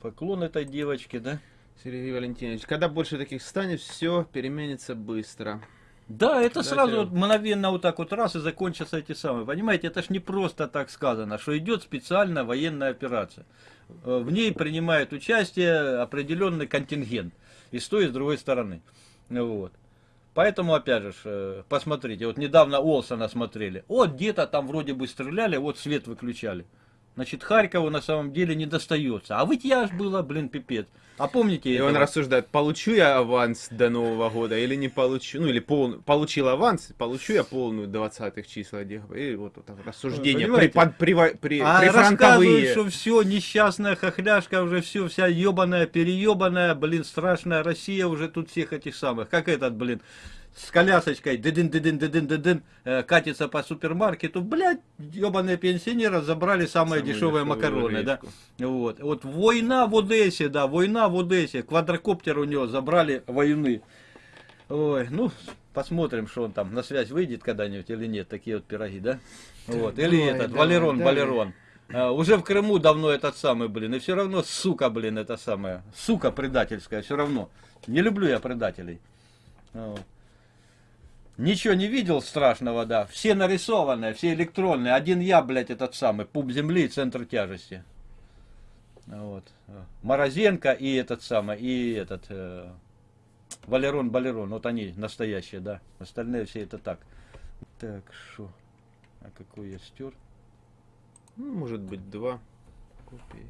Поклон этой девочке, да? Сергей Валентинович, когда больше таких станет, все переменится быстро. Да, это Да, сразу вот мгновенно вот так вот раз и закончатся эти самые. Понимаете, это ж не просто так сказано, что идет специальная военная операция. Э, В ней принимает участие определенный контингент и с той, и с другой стороны. Вот. Поэтому, опять же, э, посмотрите, вот недавно Олсона смотрели. Вот где-то там вроде бы стреляли, вот свет выключали. Значит, Харькову на самом деле не достается. А вытяж было, блин, пипец. А помните И он этого? рассуждает, получу я аванс до Нового года или не получу. Ну, или пол... получил аванс, получу я полную 20-х числа. И вот это рассуждение. При, под- при- при- А прифронтовые. что все, несчастная хохляшка, уже все, вся ебаная, переебанная, блин, страшная Россия уже тут всех этих самых. Как этот, блин, с колясочкой, дыдын, дыдын, дыдын, дыдын, э, катится по супермаркету, блядь, ебаные пенсионеры забрали самые дешевые макароны, да. гречку. Вот. вот война в Одессе, да, война в Одессе, квадрокоптер у него забрали войны. Ой, ну, посмотрим, что он там на связь выйдет когда-нибудь или нет, такие вот пироги, да? Вот. Или Давай, этот, давай, Валерон, давай. Валерон. А, уже в Крыму давно этот самый, блин, и все равно, сука, блин, это самое, сука предательская, все равно. Не люблю я предателей. Вот. Ничего не видел страшного, да. Все нарисованные, все электронные. Один я, блядь, этот самый, пуп земли и центр тяжести. Вот. Морозенко и этот самый, и этот э, Валерон Балерон. Вот они настоящие, да. Остальные все это так. Так, что? А какой я стер? Ну, может быть, два копии.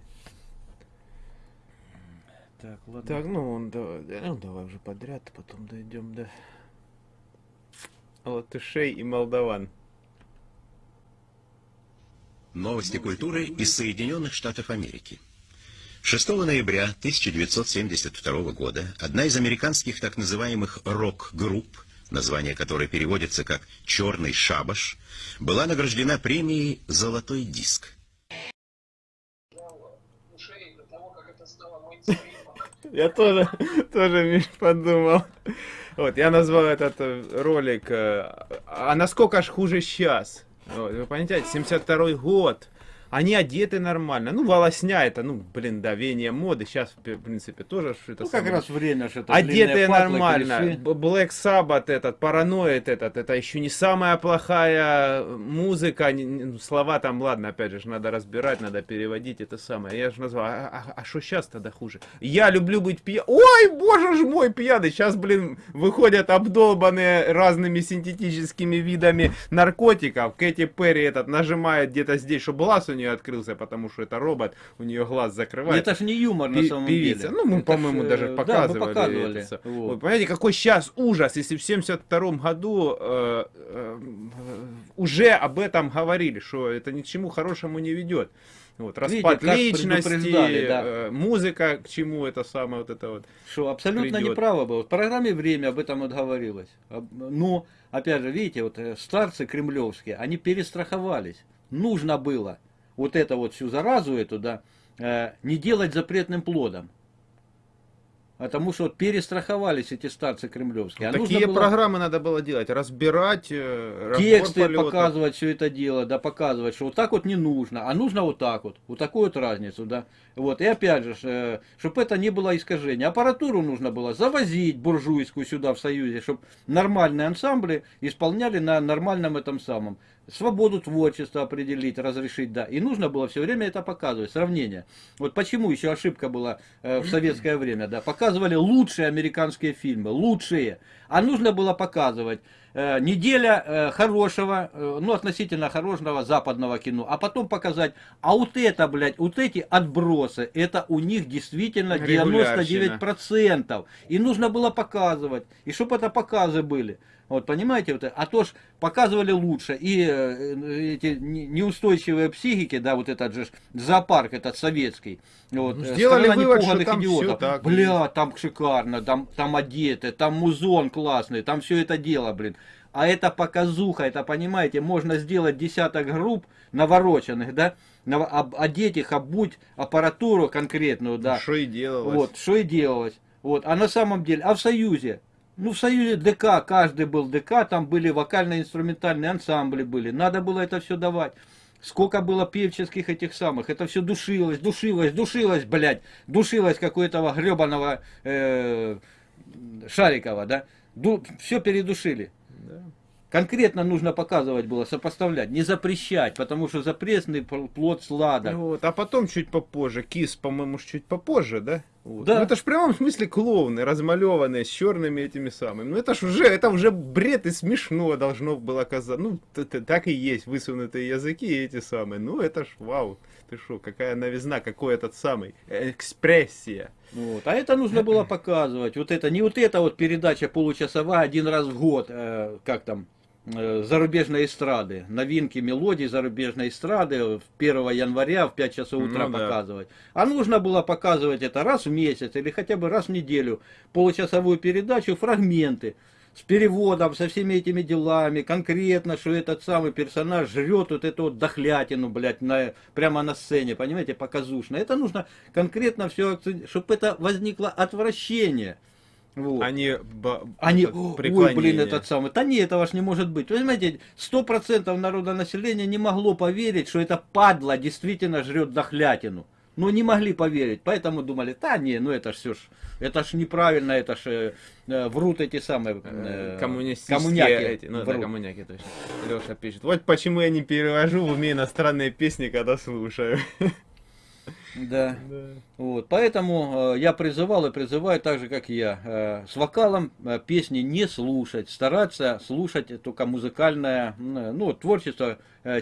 Так, ладно. Так, ну, он, давай, да, ну, давай уже подряд, потом дойдем до латышей и молдаван. Новости культуры из Соединенных Штатов Америки. 6 ноября 1972 года одна из американских так называемых рок-групп, название которой переводится как «Черный шабаш», была награждена премией «Золотой диск». ушей до того, как это стало мейнстримом. Я тоже, тоже, Миш, подумал. Вот, я назвал этот э, ролик э, «А насколько ж хуже сейчас?» Вот, Вы понимаете, 72 год. Они одеты нормально. Ну, волосня это, ну, блин, да, веяние моды. Сейчас, в принципе, тоже что-то Ну, как самое. раз время, что это Одетые патлы, нормально. клиши. Б- Black Sabbath этот, параноид этот, это еще не самая плохая музыка. не- не- ну, Слова там, ладно, опять же, надо разбирать, надо переводить это самое. Я же назвал, а что сейчас тогда хуже? Я люблю быть пьяным. Ой, боже ж мой, пьяный. Сейчас, блин, выходят обдолбанные разными синтетическими видами наркотиков. Кэти Перри этот нажимает где-то здесь, чтобы глаз у нее открылся, потому что это робот, у нее глаз закрывается. Это ж не юмор на самом певица. деле. Ну, мы, Это ж, по-моему, э, даже да, мы показывали. показывали. это. Вот. Вы понимаете, какой сейчас ужас, если в 72 году э, э, уже об этом говорили, что это ни к чему хорошему не ведет. Вот, Видите, распад как личности, да. э, музыка, к чему это самое вот это вот. Что абсолютно придет. неправо было. В программе «Время» об этом вот говорилось. Но, опять же, видите, вот э, старцы кремлевские, они перестраховались. Нужно было вот это вот всю заразу эту, да, э, не делать запретным плодом. Потому что вот перестраховались эти старцы кремлевские. А Такие было программы надо было делать, разбирать, э, тексты полета. показывать все это дело, да, показывать, что вот так вот не нужно, а нужно вот так вот, вот такую вот разницу, да. Вот, и опять же, чтобы это не было искажение. Аппаратуру нужно было завозить буржуйскую сюда в Союзе, чтобы нормальные ансамбли исполняли на нормальном этом самом. Свободу творчества определить, разрешить, да. И нужно было все время это показывать, сравнение. Вот почему еще ошибка была э, в советское время, да. Показывали лучшие американские фильмы, лучшие. А нужно было показывать э, неделя э, хорошего, э, ну, относительно хорошего западного кино, а потом показать, а вот это, блядь, вот эти отбросы, это у них действительно 99%. И нужно было показывать, и чтобы это показы были. Вот, понимаете, вот, а то ж показывали лучше, и э, эти не- неустойчивые психики, да, вот этот же зоопарк, этот советский, вот, Ну, э, сделали вывод, что там идиотов. так Бля, там шикарно, там, там одеты, там музон классный, там все это дело, блин. А это показуха, это, понимаете, можно сделать десяток групп навороченных, да, одеть их, обуть аппаратуру конкретную, да. Что и делалось. Вот, что и делалось. Вот, а на самом деле, а в Союзе? Ну, в Союзе ДК, каждый был ДК, там были вокально-инструментальные ансамбли были. Надо было это все давать. Сколько было певческих этих самых, это все душилось, душилось, душилось, блядь, душилось какой-то гребаного э, Шарикова, да, все передушили. Да. Конкретно нужно показывать было, сопоставлять, не запрещать, потому что запретный пл- плод сладок. Вот, а потом чуть попозже, Кис, по-моему, чуть попозже, да? Вот. Да. Ну это ж в прямом смысле клоуны, размалеванные, с черными этими самыми. Ну это ж уже, это уже бред и смешно должно было казаться. Ну, т- так и есть, высунутые языки и эти самые. Ну это ж вау, ты что, какая новизна, какой этот самый, экспрессия. Вот. А это нужно было показывать. Вот это, не вот эта вот передача получасовая один раз в год, э, как там, э, зарубежной эстрады, новинки мелодий зарубежной эстрады в 1 января в 5 часов утра Ну да. показывать. А нужно было показывать это раз в месяц или хотя бы раз в неделю, получасовую передачу, фрагменты с переводом, со всеми этими делами, конкретно, что этот самый персонаж жрет вот эту вот дохлятину, блядь, на, прямо на сцене, понимаете, показушно. Это нужно конкретно все, чтобы это возникло отвращение. Вот. Они, ба- Они, ой, блин, этот самый. Да нет, этого ж не может быть. Вы Понимаете, сто процентов народа населения не могло поверить, что это падла действительно жрет дохлятину. Но не могли поверить, поэтому думали, да не, ну это ж все ж, это ж неправильно, это ж э, э, врут эти самые Э, э, коммунистические коммуняки. эти, ну да, врут. коммуняки точно. Леша пишет. Вот почему я не перевожу в уме иностранные песни, когда слушаю. Да. Вот, поэтому э, я призывал и призываю так же, как я, э, с вокалом э, песни не слушать, стараться слушать только музыкальное, ну, творчество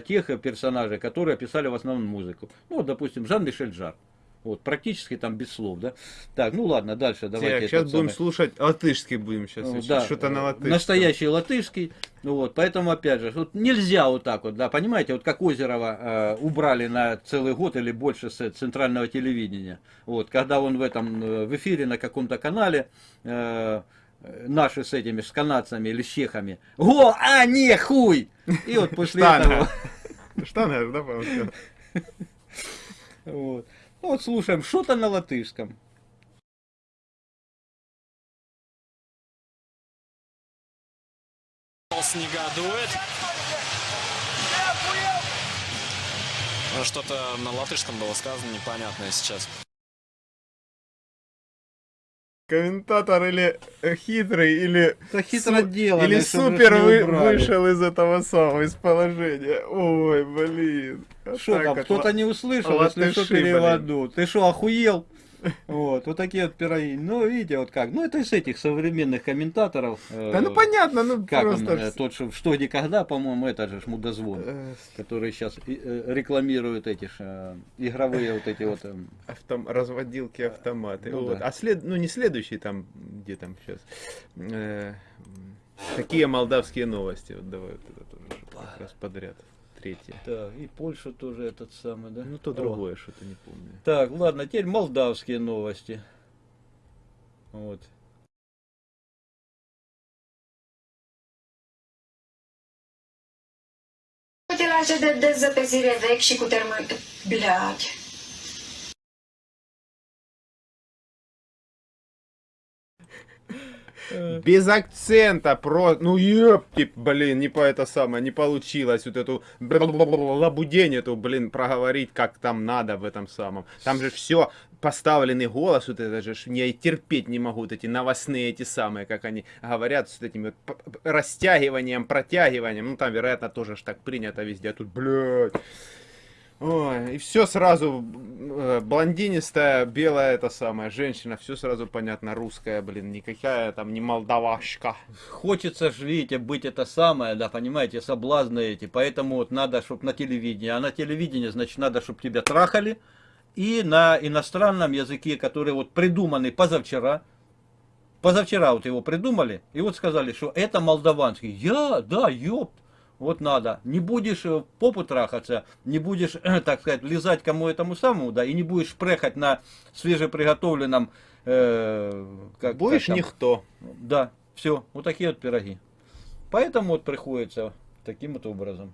тех персонажей, которые писали в основном музыку. Ну, вот, допустим, Жан-Мишель Жар. Вот, практически там без слов, да. Так, ну ладно, дальше давайте. сейчас этот будем самый. слушать латышский будем сейчас. Ну, да, Что-то на э, латышском. Настоящий латышский. Ну вот, поэтому, опять же, вот нельзя вот так вот, да, понимаете, вот как Озерова э, убрали на целый год или больше с центрального телевидения. Вот, когда он в этом, э, в эфире на каком-то канале, э, наши с этими, с канадцами или с чехами, го, а, не, хуй! И вот после этого... Штанга. Да, по-моему? Вот. Ну вот слушаем, что-то на латышском. Голос негодует. Ну, Что-то на латышском было сказано непонятное сейчас. Комментатор или э, хитрый, или... Это хитро су- делано, Или супер вы- вышел из этого самого, из положения. Ой, блин. Что там, кто-то не услышал, если что, латыши, блин. переводу. Ты что, охуел? Вот, вот такие вот пироги. Ну, видите, вот как. Ну, это из этих современных комментаторов. э, Да ну понятно, ну Как он, просто... э, тот, что, что никогда, по-моему, это же ж мудозвон, э, который сейчас рекламирует эти ж, э, игровые вот эти вот... эм, Автом... разводилки автоматы. Ну Вот. да. А след... ну не следующий там, где там сейчас. Такие молдавские новости. Вот давай вот это тоже раз подряд. Третье. Так, и Польша тоже этот самый, да? Ну то О. другое, что-то не помню. Так, ладно, теперь молдавские новости. Вот. Utilaje de dezăpezire vechi și cu termen... Блядь. Без акцента, про, ну ёпти, блин, не по это самое, не получилось вот эту лабудень эту, блин, проговорить, как там надо в этом самом. Там же все поставленный голос, вот это же, я и терпеть не могу, вот эти новостные эти самые, как они говорят, с этим вот растягиванием, протягиванием, ну там, вероятно, тоже ж так принято везде, а тут, блядь. Ой, и все сразу э, блондинистая, белая это самая женщина, все сразу понятно, русская, блин, никакая там не молдавашка. Хочется же, видите, быть это самое, да, понимаете, соблазны эти. Поэтому вот надо, чтобы на телевидении. А на телевидении, значит, надо, чтобы тебя трахали. И на иностранном языке, который вот придуманный позавчера. Позавчера вот его придумали. И вот сказали, что это молдаванский. Я, да, ёпт. Вот надо. Не будешь э, попу трахаться, не будешь, так сказать, влезать кому этому самому, да, и не будешь прехать на свежеприготовленном... э, как, Будешь как там, никто. да, все, вот такие вот пироги. Поэтому вот приходится таким вот образом.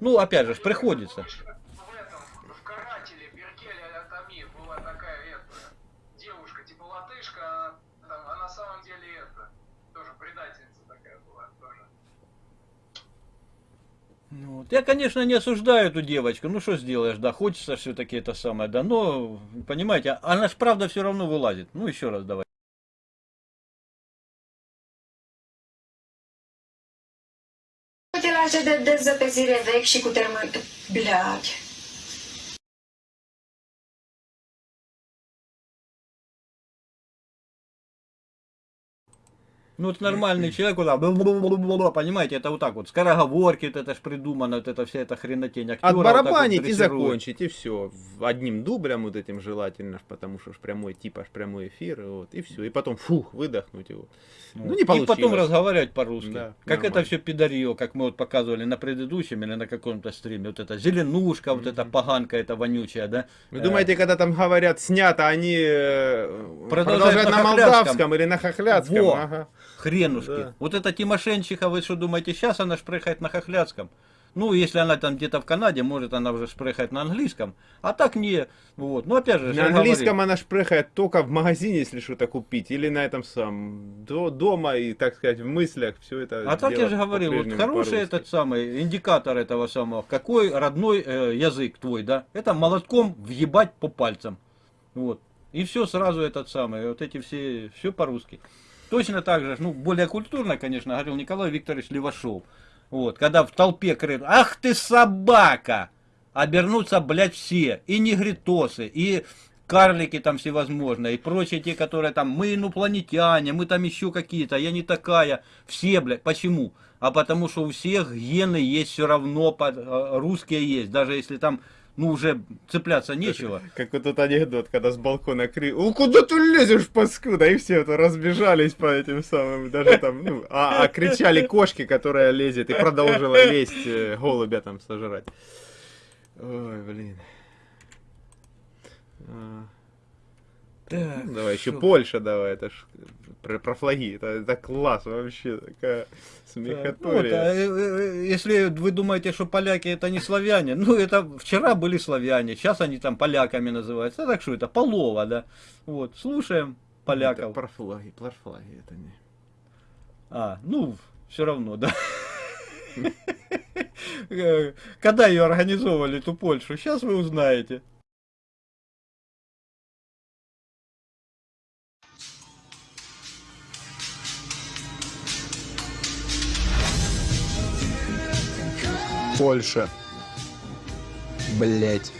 Ну, опять же, приходится. В этом, в карателе Беркеля Атами была такая это, девушка, типа латышка, а, там, а на самом деле это, тоже предательница такая была, тоже. Ну, вот. Я, конечно, не осуждаю эту девочку, ну что сделаешь, да, хочется все-таки это самое, да, но, понимаете, она ж правда все равно вылазит. Ну, еще раз давай. Utilaje de dezăpezire vechi și cu. Ну, вот нормальный человек, вот бла-бла-бла-бла-бла, понимаете, это вот так вот, скороговорки, вот это ж придумано, вот это вся эта хренотень. актера вот так вот Отбарабанить и закончить, и все. Одним дублем вот этим желательно, потому что ж прямой тип, аж прямой эфир, и вот, и все. И потом, фух, выдохнуть его. Ну, не И потом получилось. разговаривать по-русски. Да, как нормально. это все пидорье, как мы вот показывали на предыдущем или на каком-то стриме. Вот это зеленушка, вот эта поганка, эта вонючая, да? Вы Э, думаете, когда там говорят снято, они э, Продолжают продолжают, на молдавском или на хохлядском? Во. Ага. Хренушки. Да. Вот эта Тимошенчиха, вы что думаете, сейчас она шпрыхает на хохлядском? Ну, если она там где-то в Канаде, может она уже шпрыхает на английском. А так не. Вот. Ну, опять же, На английском говорю, она шпрыхает только в магазине, если что-то купить, или на этом самом до, дома и, так сказать, в мыслях все это. А так я же говорил, вот хороший этот самый индикатор этого самого, какой родной э, язык твой, да? Это молотком въебать по пальцам. Вот. И все сразу этот самый, вот эти все, все по-русски. Точно так же, ну, более культурно, конечно, говорил Николай Викторович Левашов. Вот, когда в толпе кричат, ах ты собака! Обернутся, блядь, все, и негритосы, и карлики там всевозможные, и прочие те, которые там, мы инопланетяне, мы там еще какие-то, я не такая, все, блядь, почему? А потому что у всех гены есть все равно, э, русские есть, даже если там, ну, уже цепляться нечего. Как вот тот анекдот, когда с балкона крик, ну куда ты лезешь, паскуда? И все это разбежались по этим самым, даже там, ну, а, а кричали кошки, которая лезет, и продолжила лезть, э, голубя там сожрать. Ой, блин. А, Так, ну, давай еще? Польша давай, это ж про, про флаги, это, это класс вообще, такая Так, ну вот, смехотория. а, э, э, если вы думаете, что поляки это не славяне, ну это вчера были славяне, сейчас они там поляками называются. А так что это полова, да? Вот, слушаем Это поляков. про флаги, про флаги, это не... А, ну, все равно, да. Э, Когда ее организовывали, эту Польшу, сейчас вы узнаете. Польша. Блять.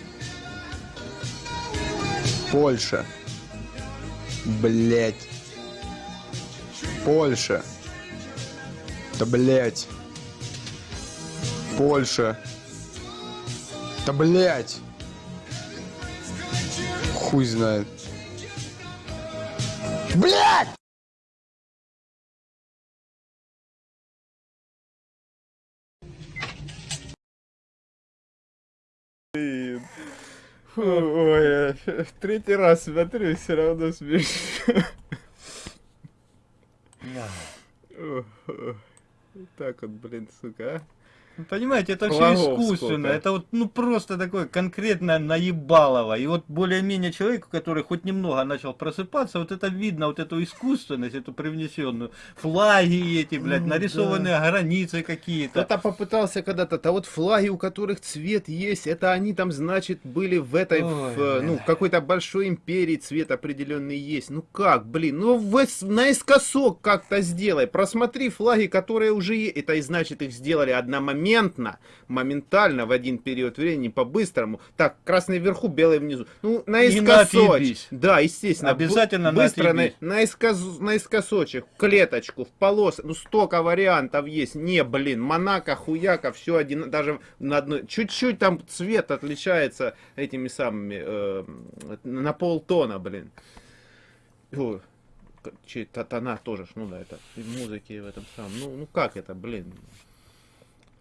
Польша. Блять. Польша. Да блять. Польша. Да блять. Хуй знает. Блять! Фу, Ой, я в третий раз смотрю, все равно смешно. Так вот, блин, сука, а. Ну, Понимаете, это все искусственно. сколько. Это вот, ну, просто такое конкретное наебалово. И вот более-менее человеку, который хоть немного начал просыпаться, вот это видно, вот эту искусственность, эту привнесенную. Флаги эти, блядь, нарисованные границы какие-то. Кто-то попытался когда-то, да вот флаги, у которых цвет есть, это они там, значит, были в этой, Ой, в, э, ну, в какой-то большой империи цвет определенный есть. Ну как, блин, ну в, наискосок как-то сделай. Просмотри флаги, которые уже есть. Это и значит, их сделали одномоментно, моментально, в один период времени, по-быстрому. Так, красный вверху, белый внизу. Ну, наискосочек. отъебись. Да, естественно. Обязательно быстро на, наискос- наискосочек, клеточку, в полос. Ну, столько вариантов есть. Не, блин, Монако, хуяка, все один, даже на одной. Чуть-чуть там цвет отличается этими самыми, э, на полтона, блин. О, к- че, та- тона тоже, ну да, это музыки в этом самом. Ну, ну как это, блин?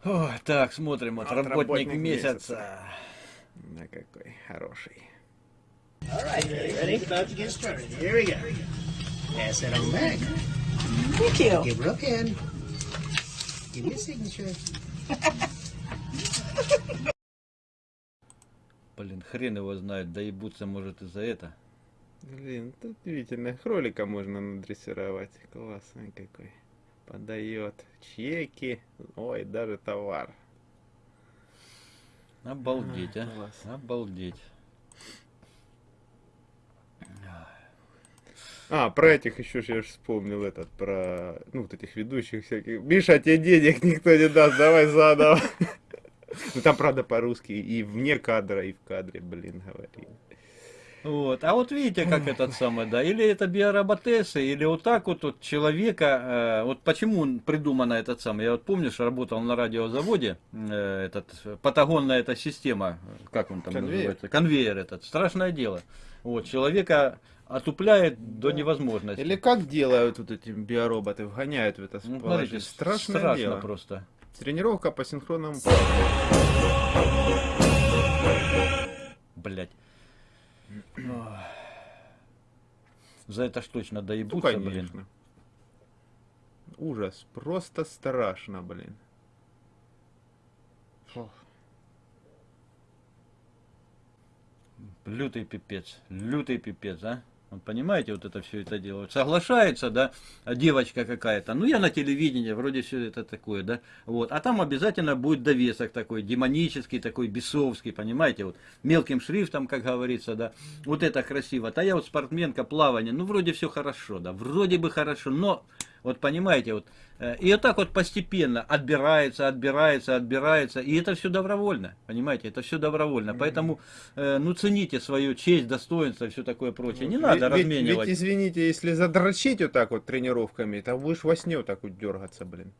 Ой, так, смотрим, вот, работник, месяца. На какой хороший. All right, ready? ready? About to get started. Here we go. Pass that on back. Thank you. Give her a pen. Give me a signature. Блин, хрен его знает, доебутся может и за это. Блин, тут удивительно. Кролика можно надрессировать. Классный какой. Подает чеки. Ой, даже товар. Обалдеть, а. Класс. Обалдеть. А, про этих еще ж я ж вспомнил этот, про, ну, вот этих ведущих всяких. Миша, тебе денег никто не даст, давай заново. Ну, там, правда, по-русски и вне кадра, и в кадре, блин, говорили. Вот. А вот видите, как этот самый, да, или это биороботесы, или вот так вот, вот человека, э, вот почему придумана этот самый, я вот помню, что работал на радиозаводе, э, этот, патагонная эта система, как он там Конвейер. называется, конвейер этот, страшное дело. Вот, человека отупляет до невозможности. Или как делают вот эти биороботы, вгоняют в это Ну, смотрите, Страшное страшно дело. просто. Тренировка по синхронному. Блять. За это ж точно Ну, доебутся, блин. конечно. Ужас, просто страшно, блин. Фу. Лютый пипец, лютый пипец, а? Вот понимаете, вот это все это дело. Соглашается, да, девочка какая-то. Ну, я на телевидении, вроде все это такое, да. Вот. А там обязательно будет довесок такой, демонический, такой бесовский, понимаете, вот мелким шрифтом, как говорится, да. Вот это красиво. А я вот спортсменка, плавание, ну, вроде все хорошо, да, вроде бы хорошо, но вот понимаете, вот, э, и вот так вот постепенно отбирается, отбирается, отбирается, и это все добровольно, понимаете, это все добровольно. Поэтому, э, ну, цените свою честь, достоинство, все такое прочее. Не надо ведь- разменивать. Ведь, извините, если задрочить вот так вот тренировками, то будешь во сне вот так вот дергаться, блин.